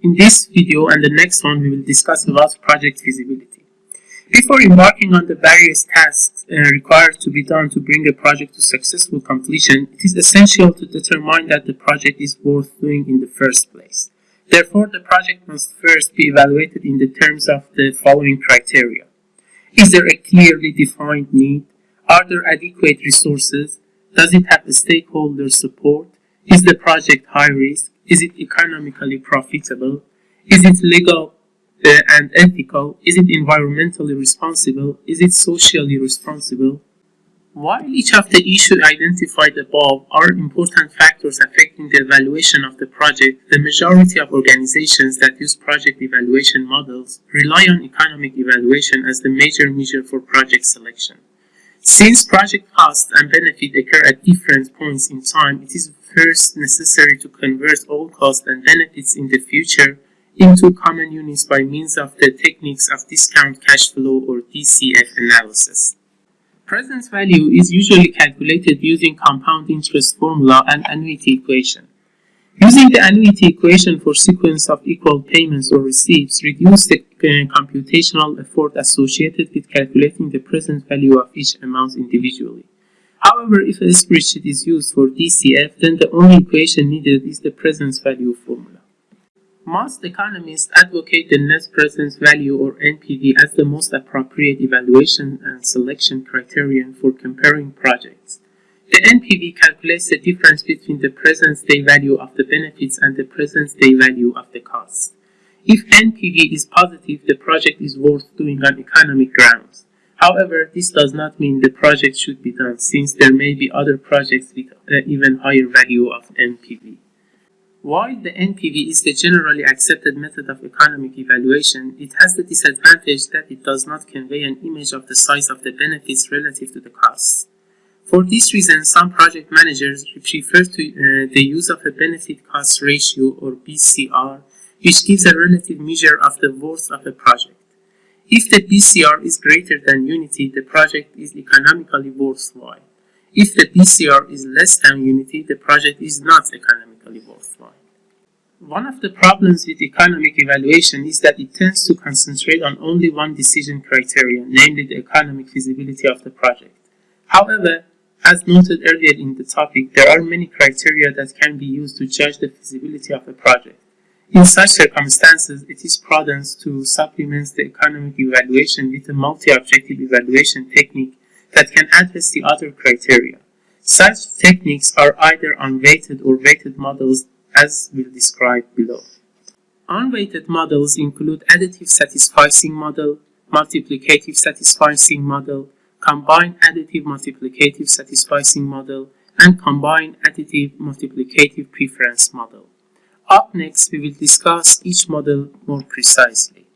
In this video and the next one, we will discuss about project feasibility. Before embarking on the various tasks uh, required to be done to bring a project to successful completion, it is essential to determine that the project is worth doing in the first place. Therefore, the project must first be evaluated in the terms of the following criteria. Is there a clearly defined need? Are there adequate resources? Does it have the stakeholder support? Is the project high risk? Is it economically profitable? Is it legal uh, and ethical? Is it environmentally responsible? Is it socially responsible? While each of the issues identified above are important factors affecting the evaluation of the project, the majority of organizations that use project evaluation models rely on economic evaluation as the major measure for project selection. Since project cost and benefit occur at different points in time, it is first necessary to convert all costs and benefits in the future into common units by means of the techniques of discount cash flow or DCF analysis. Present value is usually calculated using compound interest formula and annuity equation. Using the annuity equation for sequence of equal payments or receipts reduce the uh, computational effort associated with calculating the present value of each amount individually. However, if a spreadsheet is used for DCF, then the only equation needed is the present value formula. Most economists advocate the net present value or NPV as the most appropriate evaluation and selection criterion for comparing projects. The NPV calculates the difference between the present day value of the benefits and the present day value of the costs. If NPV is positive, the project is worth doing on economic grounds. However, this does not mean the project should be done since there may be other projects with uh, even higher value of NPV. While the NPV is the generally accepted method of economic evaluation, it has the disadvantage that it does not convey an image of the size of the benefits relative to the costs. For this reason, some project managers prefer to, uh, the use of a benefit cost ratio or BCR, which gives a relative measure of the worth of a project. If the BCR is greater than unity, the project is economically worthwhile. If the BCR is less than unity, the project is not economically worthwhile. One of the problems with economic evaluation is that it tends to concentrate on only one decision criterion, namely the economic feasibility of the project. However, as noted earlier in the topic, there are many criteria that can be used to judge the feasibility of a project. In such circumstances, it is prudent to supplement the economic evaluation with a multi-objective evaluation technique that can address the other criteria. Such techniques are either unweighted or weighted models as we'll describe below. Unweighted models include additive satisficing model, multiplicative satisficing model, combined additive multiplicative satisficing model, and combined additive multiplicative preference model. Up next, we will discuss each model more precisely.